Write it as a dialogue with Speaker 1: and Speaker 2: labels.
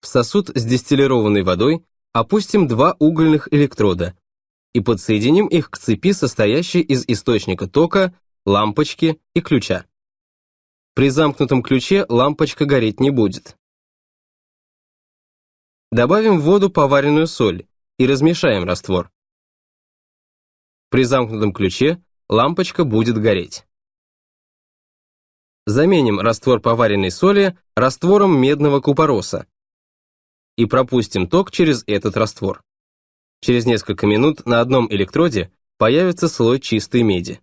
Speaker 1: В сосуд с дистиллированной водой опустим два угольных электрода и подсоединим их к цепи, состоящей из источника тока, лампочки и ключа. При замкнутом ключе лампочка гореть не будет. Добавим в воду поваренную соль и размешаем раствор. При замкнутом ключе лампочка будет гореть. Заменим раствор поваренной соли раствором медного купороса и пропустим ток через этот раствор. Через несколько минут на одном электроде появится слой чистой меди.